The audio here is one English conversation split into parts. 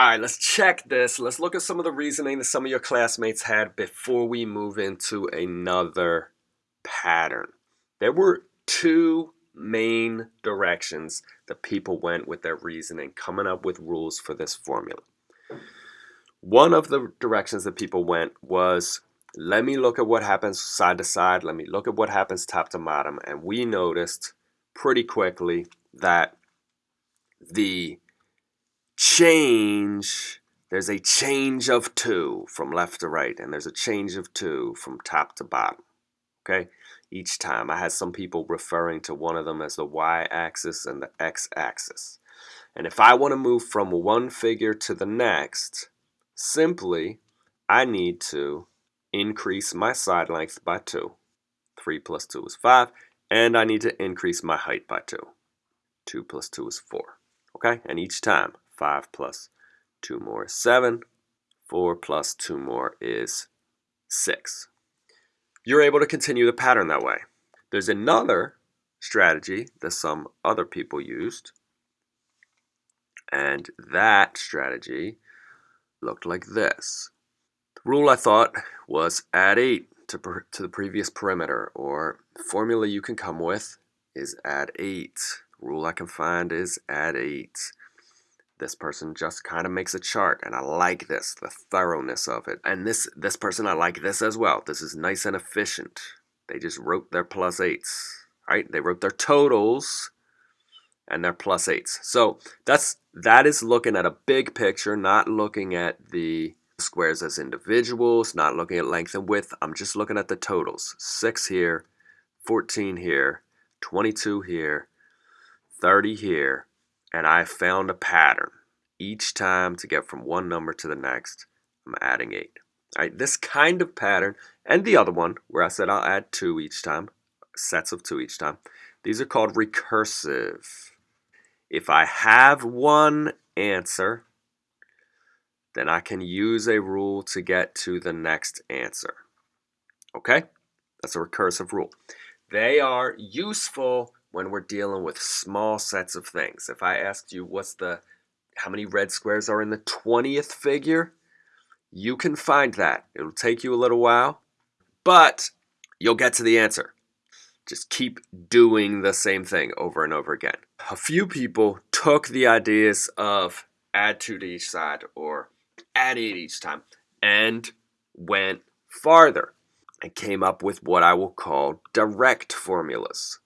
All right, let's check this. Let's look at some of the reasoning that some of your classmates had before we move into another pattern. There were two main directions that people went with their reasoning, coming up with rules for this formula. One of the directions that people went was, let me look at what happens side to side, let me look at what happens top to bottom, and we noticed pretty quickly that the change, there's a change of 2 from left to right, and there's a change of 2 from top to bottom, okay? Each time. I had some people referring to one of them as the y-axis and the x-axis. And if I want to move from one figure to the next, simply, I need to increase my side length by 2. 3 plus 2 is 5. And I need to increase my height by 2. 2 plus 2 is 4. Okay? And each time, 5 plus 2 more is 7. 4 plus 2 more is 6. You're able to continue the pattern that way. There's another strategy that some other people used. And that strategy looked like this. The rule I thought was add 8 to, to the previous perimeter, or formula you can come with is add 8. The rule I can find is add 8. This person just kind of makes a chart, and I like this, the thoroughness of it. And this, this person, I like this as well. This is nice and efficient. They just wrote their 8s, right? They wrote their totals and their plus 8s. So that's that is looking at a big picture, not looking at the squares as individuals, not looking at length and width. I'm just looking at the totals. 6 here, 14 here, 22 here, 30 here, and I found a pattern. Each time to get from one number to the next, I'm adding 8. All right, this kind of pattern, and the other one, where I said I'll add 2 each time, sets of 2 each time, these are called recursive. If I have one answer, then I can use a rule to get to the next answer. Okay? That's a recursive rule. They are useful when we're dealing with small sets of things. If I asked you what's the how many red squares are in the 20th figure, you can find that. It'll take you a little while, but you'll get to the answer. Just keep doing the same thing over and over again. A few people took the ideas of add 2 to each side or add 8 each time and went farther and came up with what I will call direct formulas.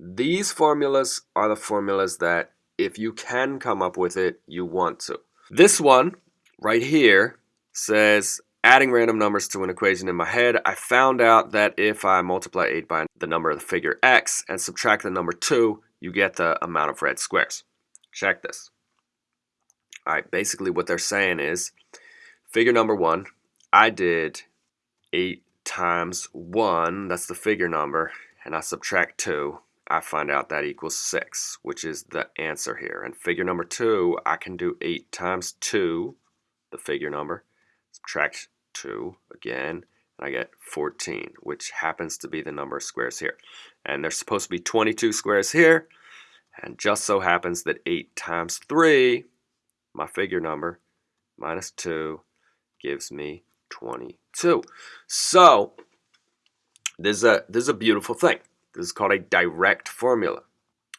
These formulas are the formulas that if you can come up with it, you want to. This one right here says adding random numbers to an equation in my head, I found out that if I multiply 8 by the number of the figure x and subtract the number 2, you get the amount of red squares. Check this. Alright, basically what they're saying is, figure number 1, I did 8 times 1, that's the figure number, and I subtract 2, I find out that equals 6, which is the answer here. And figure number 2, I can do 8 times 2, the figure number, subtract 2 again, and I get 14, which happens to be the number of squares here. And there's supposed to be 22 squares here, and just so happens that 8 times 3, my figure number, minus 2, gives me 22. So, this is a, this is a beautiful thing. This is called a direct formula.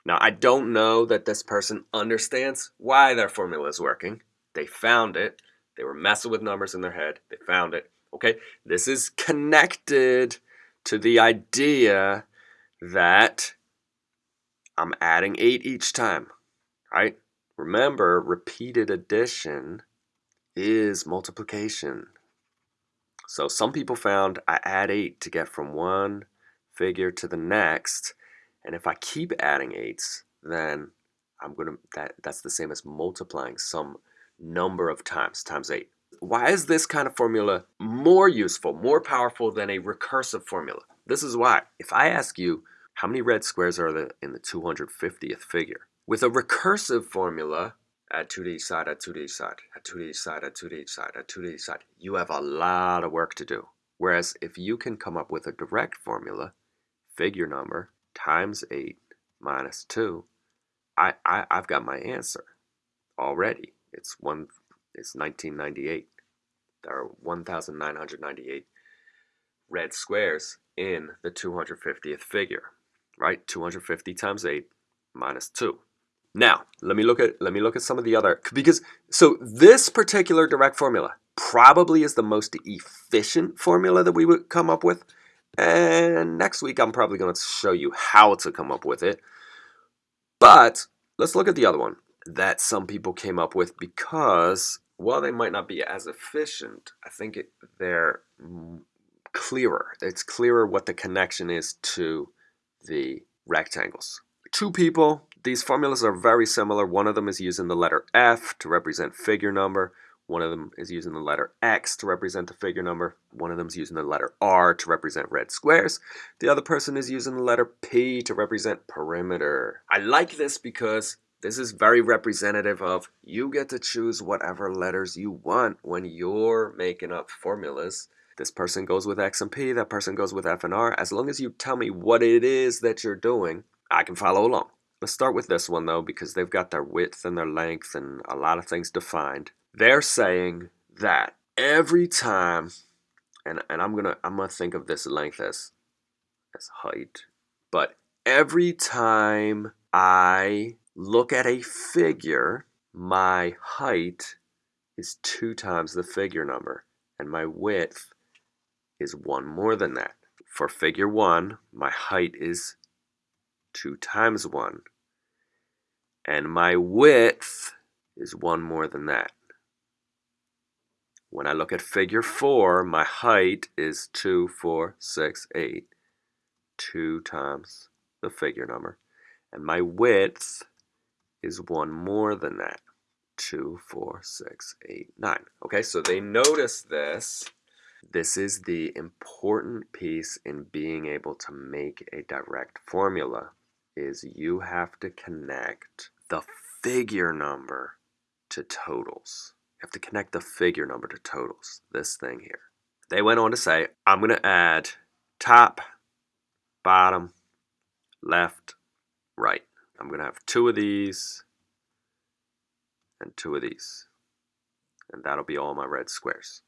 Now, I don't know that this person understands why their formula is working. They found it. They were messing with numbers in their head. They found it. Okay, this is connected to the idea that I'm adding 8 each time, right? Remember, repeated addition is multiplication. So some people found I add 8 to get from one figure to the next. And if I keep adding eights, then I'm gonna that that's the same as multiplying some number of times times eight. Why is this kind of formula more useful, more powerful than a recursive formula? This is why. If I ask you how many red squares are there in the 250th figure, with a recursive formula, add 2 to each side, add 2 to each side, add 2 to each side, add 2 to each side, add 2 to each side, you have a lot of work to do. Whereas if you can come up with a direct formula, figure number times 8 minus 2, I, I, I've got my answer already. It's one, It's 1998. There are 1,998 red squares in the 250th figure, right? 250 times 8 minus 2. Now, let me look at let me look at some of the other because so this particular direct formula probably is the most efficient formula that we would come up with. And next week I'm probably going to show you how to come up with it. But let's look at the other one that some people came up with because while they might not be as efficient, I think it, they're clearer. It's clearer what the connection is to the rectangles. Two people, these formulas are very similar. One of them is using the letter F to represent figure number. One of them is using the letter X to represent the figure number. One of them is using the letter R to represent red squares. The other person is using the letter P to represent perimeter. I like this because this is very representative of you get to choose whatever letters you want when you're making up formulas. This person goes with X and P, that person goes with F and R. As long as you tell me what it is that you're doing, I can follow along. Let's start with this one though, because they've got their width and their length and a lot of things defined. They're saying that every time, and, and I'm gonna I'm gonna think of this length as as height, but every time I look at a figure, my height is two times the figure number, and my width is one more than that. For figure one, my height is two times one, and my width is one more than that. When I look at figure four, my height is two, four, six, eight, two times the figure number, and my width is one more than that. Two, four, six, eight, nine. Okay, so they notice this. This is the important piece in being able to make a direct formula is you have to connect the figure number to totals. You have to connect the figure number to totals, this thing here. They went on to say, I'm going to add top, bottom, left, right. I'm going to have two of these and two of these. And that'll be all my red squares.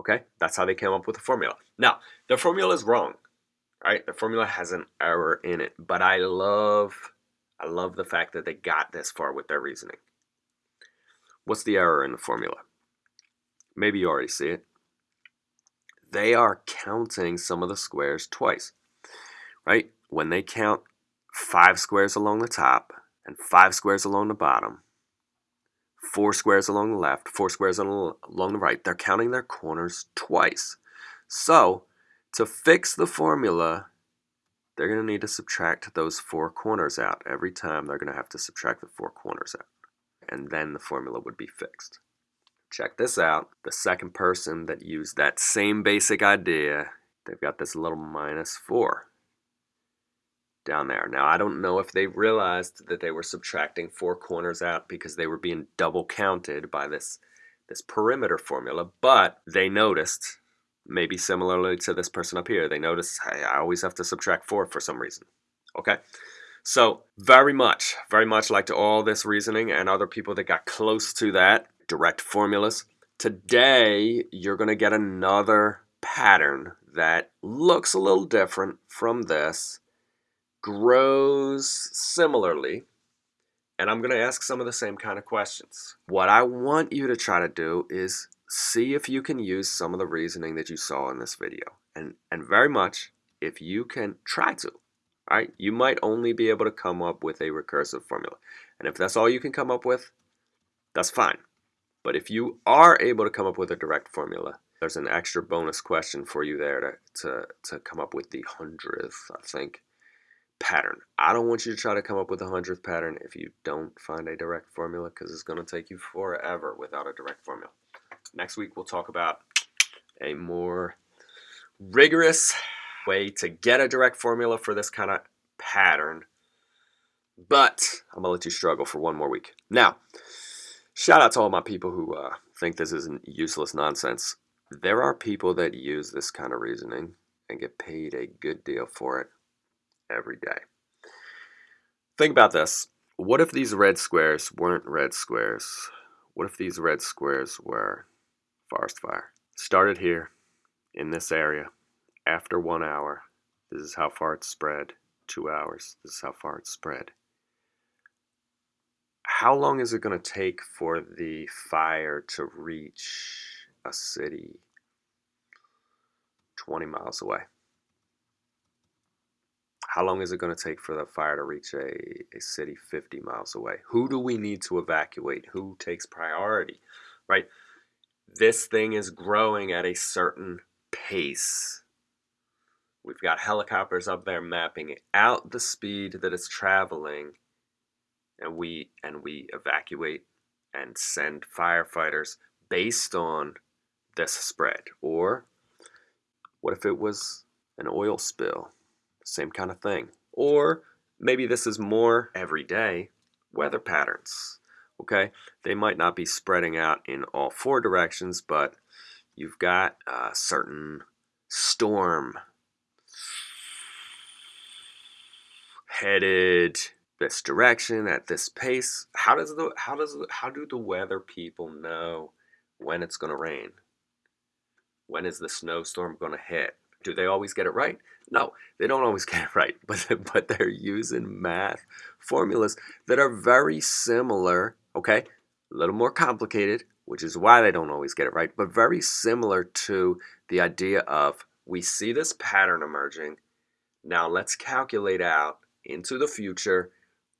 Okay, that's how they came up with the formula. Now, the formula is wrong, right? The formula has an error in it, but I love, I love the fact that they got this far with their reasoning. What's the error in the formula? Maybe you already see it. They are counting some of the squares twice, right? When they count five squares along the top and five squares along the bottom, four squares along the left, four squares along the right. They're counting their corners twice. So to fix the formula, they're going to need to subtract those four corners out. Every time they're going to have to subtract the four corners out. And then the formula would be fixed. Check this out. The second person that used that same basic idea, they've got this little minus 4 down there. Now, I don't know if they realized that they were subtracting four corners out because they were being double counted by this, this perimeter formula, but they noticed, maybe similarly to this person up here, they noticed, hey, I always have to subtract four for some reason. Okay? So, very much, very much like to all this reasoning and other people that got close to that, direct formulas. Today, you're going to get another pattern that looks a little different from this grows similarly, and I'm going to ask some of the same kind of questions. What I want you to try to do is see if you can use some of the reasoning that you saw in this video. And, and very much, if you can try to, right? You might only be able to come up with a recursive formula. And if that's all you can come up with, that's fine. But if you are able to come up with a direct formula, there's an extra bonus question for you there to, to, to come up with the hundredth, I think pattern. I don't want you to try to come up with a hundredth pattern if you don't find a direct formula because it's going to take you forever without a direct formula. Next week we'll talk about a more rigorous way to get a direct formula for this kind of pattern. But I'm going to let you struggle for one more week. Now, shout out to all my people who uh, think this is useless nonsense. There are people that use this kind of reasoning and get paid a good deal for it every day. Think about this. What if these red squares weren't red squares? What if these red squares were forest fire? Started here in this area after one hour. This is how far it spread. Two hours. This is how far it spread. How long is it going to take for the fire to reach a city 20 miles away? How long is it going to take for the fire to reach a, a city 50 miles away? Who do we need to evacuate? Who takes priority? Right? This thing is growing at a certain pace. We've got helicopters up there mapping out the speed that it's traveling and we and we evacuate and send firefighters based on this spread. Or what if it was an oil spill? Same kind of thing. Or maybe this is more everyday weather patterns okay? They might not be spreading out in all four directions but you've got a certain storm headed this direction at this pace how does the how does how do the weather people know when it's going to rain? When is the snowstorm going to hit? Do they always get it right? No they don't always get it right but but they're using math formulas that are very similar okay? A little more complicated which is why they don't always get it right but very similar to the idea of we see this pattern emerging. Now let's calculate out into the future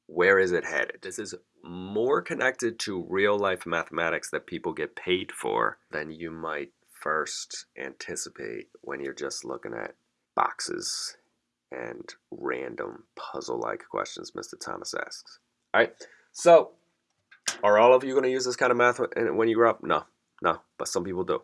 where is it headed? This is more connected to real life mathematics that people get paid for than you might first anticipate when you're just looking at boxes and random puzzle like questions Mr. Thomas asks. All right, so are all of you going to use this kind of math when you grow up? No, no, but some people do.